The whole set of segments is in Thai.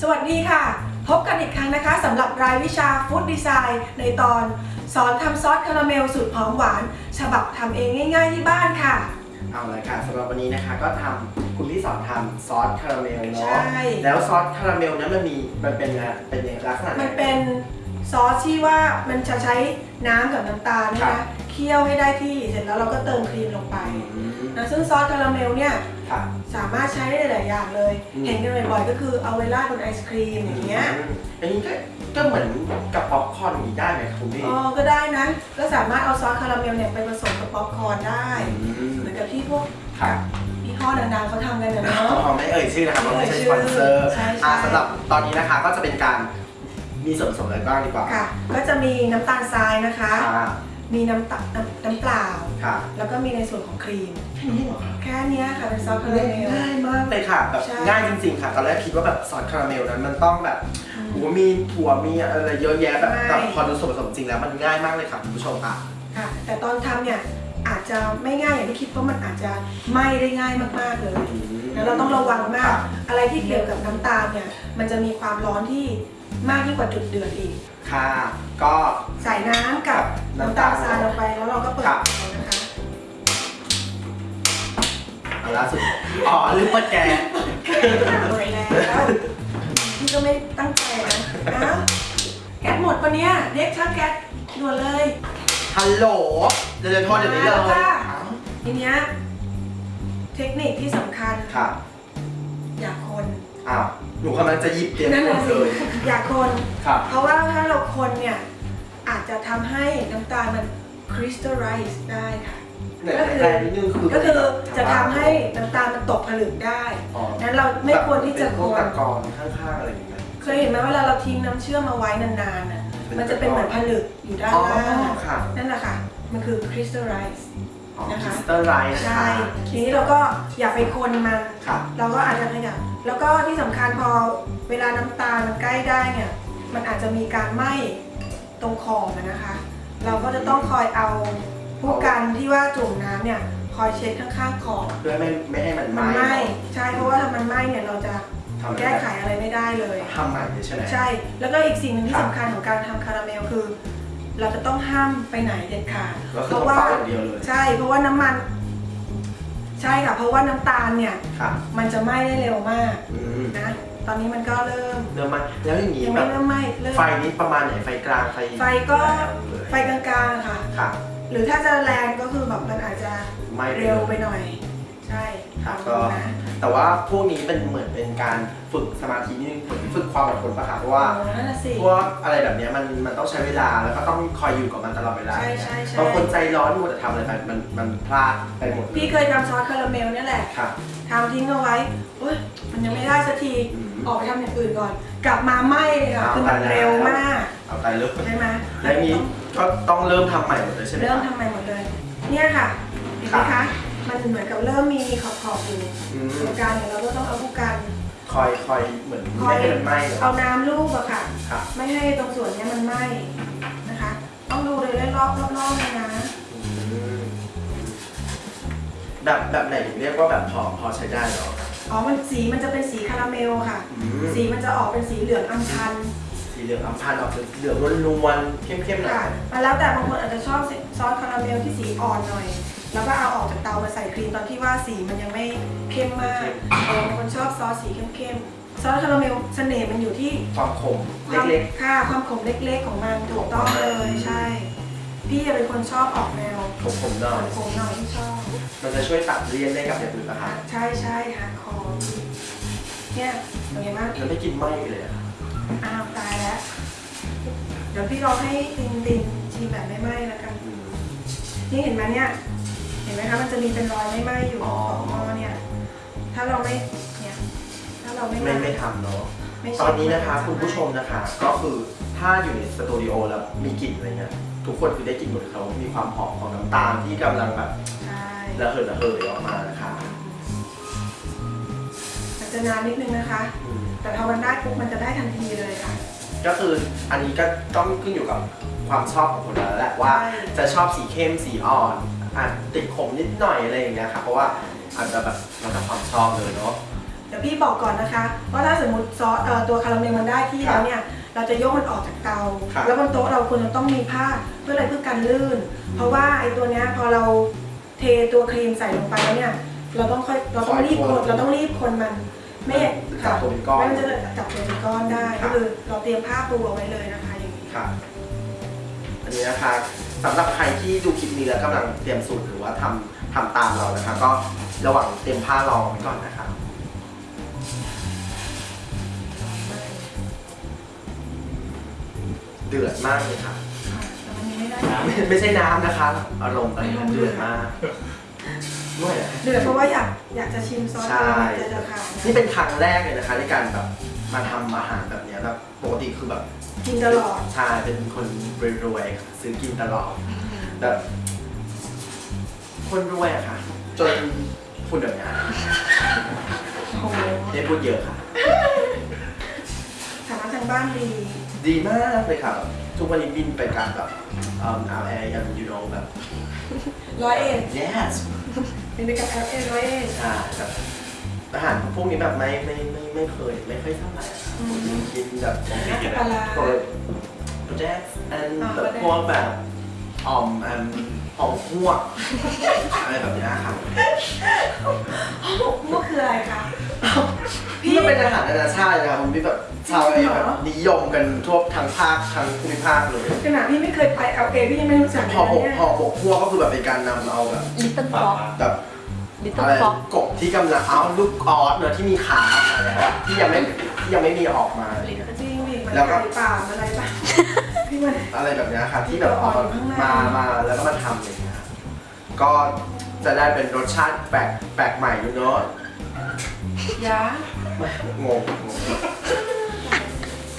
สวัสดีค่ะ พบกันอีกครั้งนะคะสำหรับรายวิชา Food Design ในตอน สอนทำซอสคาราเมลสูตรหอมหวาน ฉบับทำเองง่ายๆที่บ้านค่ะ เอาเลยค่ะสำหรับวันนี้นะคะก็ทำคุณพี่สอนทำซอสคาราเมลเนาะใช่แล้วซอสคาราเมลนั้นมันมีมันเป็นอะไรเป็นยังไงลักษณะไห มันเป็นซอสที่ว่ามันจะใช้น้ำกับน้ำตาลนะครัคะ เคี่ยวให้ได้ที่เสร็จแล้วเราก็เติมครีมลงไปอืมนะซึ่งซอสคาราเมลเนี่ย ค่ะสามารถใช้ได้หลายอย่างเลย อืม เห็นกันบ่อยๆก็คือเอาไว้ราดบนไอศครีมอย่างเงี้ยอืมอันนี้ก็ก็เหมือนกับป๊อปคอร์นอย่างนี้ได้ไหมครับคุณพี่อ๋อก็ได้นะก็สามารถเอาซอสคาราเมลเนี่ยไปผสมกับป๊อปคอร์นได้ อืมเหมือนกับที่พวกค่ะยี่ห้อดังๆเขาทำกันนะอ๋เนาะอไม่เอ่ยชื่อนะครับเพราะไม่ใช่ไม่สเอ่ยปอนเซอร์ใช่ใช่ อ่าสำหรับตอนนี้นะคะก็จะเป็นการมีส่วนผสมอะไรบ้างดีกว่าค่ะ ก็จะมีน้ำตาลทรายนะคะค่ะมีน้ำตาน้ำน้ำเปล่าค่ะ แล้วก็มีในส่วนของครีม แค่นี้เหรอคะแค่เนี้ยค่ะเป็นซอสคาราเมล ง่ายมากเลยค่ะแบบใช่ ง่ายจริงๆค่ะตอนแรกคิดว่าแบบซอสคาราเมลนั้นมันต้องแบบอืมโอ้โหมีถั่วมีอะไรเยอะแยะแบบใช่แต่พอดูส่วนผสมจริงแล้วมันง่ายมากเลยค่ะคุณผู้ชมค่ะ ค่ะ แต่ตอนทำเนี่ยอาจจะไม่ง่ายอย่างที่คิดเพราะมันอาจจะไหม้ได้ง่ายมากๆเลยแล้วเราต้องระวังมากอะไรที่เกี่ยวกับน้ำตาลเนี่ยมันจะมีความร้อนที่มากยิ่งกว่าจุดเดือดอีก ค่ะ ก็ ใส่น้ำกับน้ำตาลทรายลงไปแล้วเราก็เปิดครับ เตานะคะเอาล่าสุด อ๋อลืมเปิดแก๊สเปิดแล้วพี่ก็ไม่ตั้งใจนะอ้าวแก๊สหมดปะเนี่ยเรียกช่างแก๊สด่วนเลยฮัลโหล เดี๋ยวจะโทษเดี๋ยวนี้เลยมาแล้วค่ะอ้าวทีเนี้ยเทคนิคที่สำคัญ ค่ะ อย่าคน อ้าว หนูกำลังจะหยิบเตรียมนั่นแหละนสิเลยอย่าคนครับเพราะว่าถ้าเราคนเนี่ย อาจจะทำให้น้ำตาลมัน crystallize ได้ค่ะ ไหนแรงนิดนึงคือก็คือจะทำให้น้ำตาลมันตกผลึกได้อ๋อนั้นเราไม่ควรที่จะเป็นคพวกนตะกอนข้างๆอะไรอย่างเงี้ยเคยเห็นไหมเวลาเราทิ้งน้ำเชื่อมเอาไว้นานๆน่ะเป็นมันจะเป็นเหมือนผลึกอยู่ด้านอ๋อล่างค่ะนั่นแหละค่ะ มันคือ crystallize อ๋อนะคะ crystallize นะใช่คะทีนี้เราก็อย่าไปคนมันค่ะเราก็อาจจะขยับแล้วก็ที่สำคัญพอเวลาน้ำตาลมันใกล้ได้เนี่ยมันอาจจะมีการไหม้ตรงขอบอะนะคะ เราก็จะต้องคอยเอา ผู้กันที่ว่าจุ่มน้ำเนี่ยคอยเช็ดข้างๆขอบเพื่อไม่ไม่ให้มันไหมัม้นไหม้ใช่เพราะว่าถ้ามันไหม้เนี่ยเราจะทำแก้ไขอะไรไม่ได้เลยทำใหม่เลยใช่ไหมใช่ แล้วก็อีกสิ่งหนึ่งที่ครับสำคัญของการทำคาราเมลคือ เราจะต้องห้ามไปไหนเด็ดขาดก็คือเพต้องราะว่าเฝ้าอย่างเดียวเลยใช่เพราะว่าน้ำมัน ใช่ค่ะเพราะว่าน้ำตาลเนี่ยค่ะมันจะไหม้ได้เร็วมากอืมนะตอนนี้มันก็เริ่มเริ่มไหมาแล้วอย่างนี้ยังแบไม่บเริ่มไหม้เริ่มไฟนี้ประมาณไหนไฟกลางไฟไฟก็แรงเลยไฟกลางๆค่ะค่ะ หรือถ้าจะแรงก็คือแบบมันอาจจะไม่ เร็วไปหน่อย ใช่ครับลก็องดูนะ แต่ว่าพวกนี้เป็นเหมือนเป็นการฝึกสมาธินิดนึงเหมือนฝึกความอดทนปะคะเพราะว่าโอ้นั่นน่ะสิ พวกอะไรแบบเนี้ยมันมันต้องใช้เวลาแล้วก็ต้องคอยอยู่กับมันตลอดเวลาใช่ใช่ใช่ บางคนใจร้อนมัวแต่ทำอะไรไปมันมันพลาดไปหมดเลยพี่เคยทำซอสคาราเมลเนี่ยแหละค่ะ ทำทิ้งเอาไว้เฮ้ยมันยังไม่ได้สักทีอืมออกไปทำอย่างอื่นก่อน กลับมาไหม้เลยค่ะเอาคือมันตายแล้ว เร็วมาก เอาไปเริ่มใช่ไหมแล้วนี้ก็ต้องเริ่มทำใหม่หมดเลยใช่ไหมเริ่มคะทำใหม่หมดเลย เนี่ยค่ะเห็นไหมครัคะบมันเหมือนกับเริ่มมีขอบๆอยู่อืมตรงกลางเนี่ยเราก็ต้องเอาผู้กันคอยคอยเหมือนคอไม่ยให้มันไหม้เหรอเอาน้ำลูบอะค่ะครับไม่ให้ตรงส่วนเนี้ยมันไหม้นะคะ ต้องดูเลยรอบๆรอบๆเลยนะอืมแบบแบบไหนถึงเรียกว่าแบบพอพอใช้ได้เหรออ๋อมันสีมันจะเป็นสีคาราเมลค่ะอืมสีมันจะออกเป็นสีเหลืองอัมพันธ์ สีเหลืองอัมพันธ์ออกเหลืองนวลๆเข้มๆหน่อค่ะยมันแล้วแต่บางคนอาจจะชอบซอสคาราเมลที่สีอ่อนหน่อย แล้วก็เอาออกจากเตามาใส่ครีมตอนที่ว่าสีมันยังไม่เข้มมากเออบางคนชอบซอสสีเข้มๆซอสคาราเมลเสน่ห์มันอยู่ที่ความขมความเล็กค่ะความขมเล็กๆของมันถูกต้องเลยใช่ พี่เป็นคนชอบออกแนวๆขมๆหน่อยขมๆหน่อยที่ชอบมันจะช่วยตัดเลี่ยนได้กับอย่างอื่นนะคะใช่ใช่ hardcore เนี่ยเป็นไงบ้างมันไม่กินไหม้เลยอะอ้าวตายแล้ว เดี๋ยวพี่ลองให้ตินตินชิมแบบไม่ไหม้แล้วกันอืมนี่เห็นไหมเนี่ย เห็นไหมคะ มันจะมีเป็นรอยไม่ไหม้อยู่อ๋อของหม้อเนี่ย ถ้าเราไม่ เนี่ย ถ้าเราไม่ไม่ไม่ทำเนาะไม่ตอนนี้นะคะคุณผู้ชมนะคะ ก็คือถ้าอยู่ในสตูดิโอแล้วมีกลิ่นอะไรเงี้ย ทุกคนคือได้กลิ่นหมดเลยเขามีความหอมของน้ำตาลที่กำลังแบบใช่ระเหิดระเหยออกมานะคะมันจะนานนิดนึงนะคะอืมแต่พอมันได้ปุ๊บมันจะได้ทันทีเลยค่ะ ก็คืออันนี้ก็ต้องขึ้นอยู่กับความชอบของคนแล้วแหละว่าใช่จะชอบสีเข้มสีอ่อนอาจติดขมนิดหน่อยอะไรอย่างเงี้ยค่ะเพราะว่าอาจจะแบบแล้วแต่ความชอบเลยเนาะเดี๋ยวพี่บอกก่อนนะคะว่าถ้าสมมติซอสเอ่อตัวคาราเมลมันได้ที่ครับแล้วเนี่ยเราจะยกมันออกจากเตา ครับ แล้วบนโต๊ะเราควรจะต้องมีผ้าเพื่ออะไรเพื่อกันลื่น เพราะว่าไอ้ตัวเนี้ยพอเราเทตัวครีมใส่ลงไปแล้วเนี่ยเราต้องค่อยเราต้องรีบคนเราต้องรีบคนมัน ไม่จับตัวเป็นก้อนไม่งั้นจะจับตัวเป็นก้อนได้ครัก็บคือเราเตรียมผ้าปูเอาไว้เลยนะคะอย่างนี้ค่ะอันนี้นะคะสำหรับใครที่ดูคลิปนี้แล้วกำลังเตรียมสูตรหรือว่าทำทำตามเรานะคะ ก็ระหว่างเตรียมผ้ารองไว้ก่อนนะคะเดือดมากเลยค่ะแต่มันยังไม่ได้ไม่ไม่ใช่น้ำนะคะ อารมณ์อะไรนะเดือดมาก ด้วยอะเดือดเพราะว่าอยากอยากจะชิมซอสใช่จะจะขาวนี่เป็นครั้งแรกเลยนะคะในการแบบมาทำอาหารแบบเนี้ยแบบปกติคือแบบกินตลอด ใช่เป็นคนรวยๆค่ะซื้อกินตลอดแบบคนรวยอะค่ะ จนพูดแบบนี้โอ้โหได้พูดเยอะค่ะ ฐานะทางบ้านดี ดีมากเลยค่ะแบบทุกวันนี้บินไปกับแบบเอ่อ LA อย่าง you know แบบ ร้อยเอ็ด yes เป็นไปกับแอลเอ็ร้อยเอ็ดใช่แบบอาหารพวกนี้แบบไม่ไม่ไม่ไม่เคยไม่เคยเท่าไหร่อะค่ะอืมกินแบบน้ำปลาร้าพวกโปรเจกต์อันอ่าแบบพวกแบบอ่อมอันอ่อมหัวกอะไรแบบเนี้ยค่ะมันคืออะไรคะพี่ มันเป็นอาหารนานาชาตินะครับผมที่แบบ ชาวเอแบบนิยมกันทั่วทั้งภาคทั้งภูมิภาคเลยขนาดพี่ไม่เคยไปเอลเอพี่ยังไม่รู้จักเลยพอหกเนี่ยพอหกหัวก็คือแบบเป็นการนำเอาแบบลิตเติ้ลฟ็อกแบบลิตเติ้อะลไรฟ็อกกบที่กำลังเอาลูกออสเนอะที่มีขาอะไรอะที่ยังไม่ที่ยังไม่มีออกมาอะไรเงี้ยจริงดิมันแล้วก็ไก่ป่าอะไรป่ะพี่มันอะไรแบบเนี้ยค่ะที่แบบเอาตัวอ่อนอยู่ข้างในมามาแล้วก็มาทำอะไรเงี้ยครับก็จะได้เป็นรสชาติแปลกแปลกใหม่อยู่เนอะยาไม่งงงง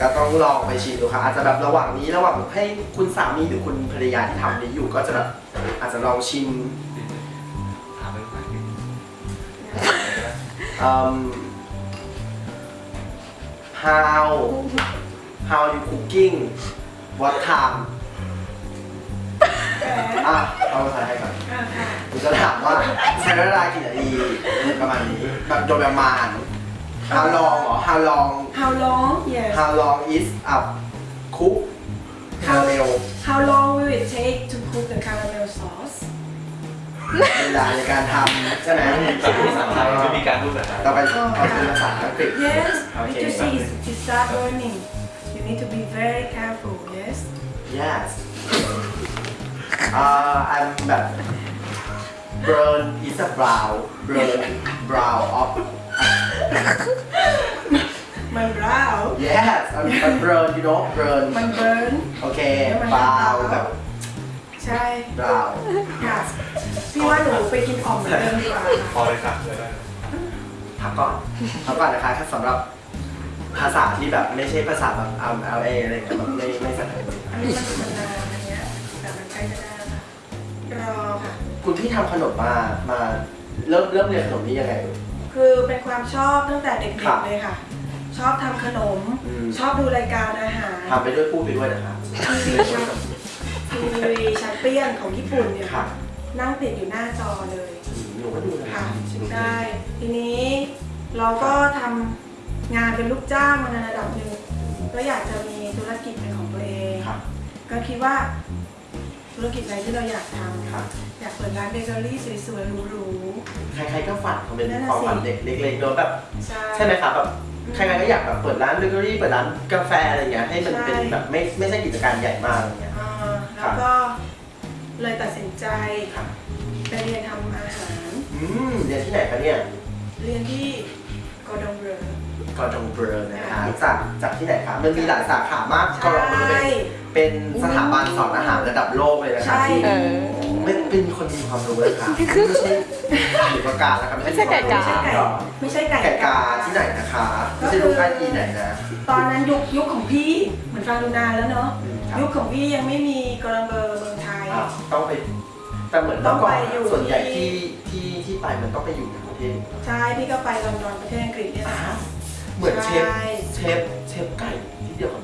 ก็ต้องลองไปชิมดูค่ะอาจจะแบบระหว่างนี้ระหว่างให้คุณสามีหรือคุณภรรยาที่ทำนี้อยู่ก็จะแบบอาจจะลองชิมถามเป็นภาษาอังกฤษอืม how how you cooking what time แหมอะเอาภาษาไทยก่อนอ่าค่ะผมจะถามว่าใช้เวลากี่นาทีประมาณนี้แบบโดยประมาณ how long เหรอ how long How long yes how long is up cook caramel How long will it take to cook the caramel sauce เวลาในการทำใช่ไหม แต่ภาษาไทยไม่มีการพูดภาษาไทย ต่อไปเอาเป็นภาษาอังกฤษ Yes Okay. Did you see it it start burning You need to be very careful yes yes uh I'm แบบ burn is a brown burn brown of มัน brown yes I'm I'm burn you know burn มัน burn โอเคแล้วมัน brown แบบใช่ brown ค่ะพี่ว่าหนูไปกินอ่อมเหมือนเดิมดีกว่าพอเลยค่ะเลยได้พักก่อนพักก่อนนะคะถ้าสำหรับภาษาที่แบบไม่ใช่ภาษาแบบ L A อะไรเงี้ยแบบไม่ไม่สนใจอันนี้มันมันนานอันเนี้ยแต่มันใกล้จะได้แล้วค่ะรอค่ะคุณพี่ทำขนมมามาเริ่มเริ่มเรียนขนมนี้ยังไง คือเป็นความชอบตั้งแต่เด็ครักบๆเลยค่ะ ชอบทำขนม อืม ชอบดูรายการอาหาร ทำไปด้วยพูดไปด้วยนะคะทีวีชัมทีวีแชมเปี้ยนของญี่ปุ่นเนี่ยค่ะนั่งติดอยู่หน้าจอเลยหนูก็ดูนะค่ะใช่ไหมได้ ทีนี้เราก็ทำงานเป็นลูกจ้างมาในระดับหนึ่งก็อยากจะมีธุรกิจเป็นของตัวเอง ค่ะ ก็คิดว่า ธุรกิจอะไรที่เราอยากทำค่ะ อยากเปิดร้านเบเกอรี่สวยๆหรูใครๆก็ฝันเขาเป็นนั่นน่ะความฝันสิเด็กเล็กๆเนอะแบบๆใช่ ใช่ไหมครับแบบใครๆก็อยากแบบเปิดร้านเบเกอรี่เปิดร้านกาแฟอะไรเงี้ยให้มันเป็นใช่ แบบไม่ไม่ใช่กิจการใหญ่มากอะไรเงี้ย อ่าแล้วก็เลยตัดสินใจค่ะไปเรียนทำอาหาร อืมเรียนที่ไหนคะเนี่ยเรียนที่ Cordon Bleu Cordon Bleu นะคะจากจากที่ไหนคะมันมีหลายสาขามากกอใช่ Cordon Bleuเป็น สถาบันสอนอาหารระดับโลกเลยนะคะใช่ที่เออไม่เป็นคนมีความรู้นะคะไม่ใช่ถือประกาศนะครับไม่ใช่ไก่กาไม่ใช่ไก่ไม่ใช่ไก่ไก่กาที่ไหนนะคะไม่ใช่ลูกไก่ที่ไหนนะตอนนั้นยุคยุคของพี่เหมือนฟังดูนานแล้วเนาะอืมครับยุคของพี่ยังไม่มีกอร์ดองเบลเมืองไทยอะต้องไปแต่เหมือนต้องเมื่อก่อนไปอยู่ส่วนใหญ่ที่ที่ที่ที่ไปมันต้องไปอยู่ในประเทศใช่พี่ก็ไปลอนดอนประเทศอังกฤษเนี่ยนะคะเหมือนเชฟใช่เชฟเชฟไก่ที่เดียวกัน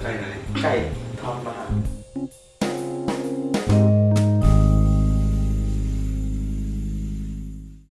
ใช่ไหมไก่ทอดมา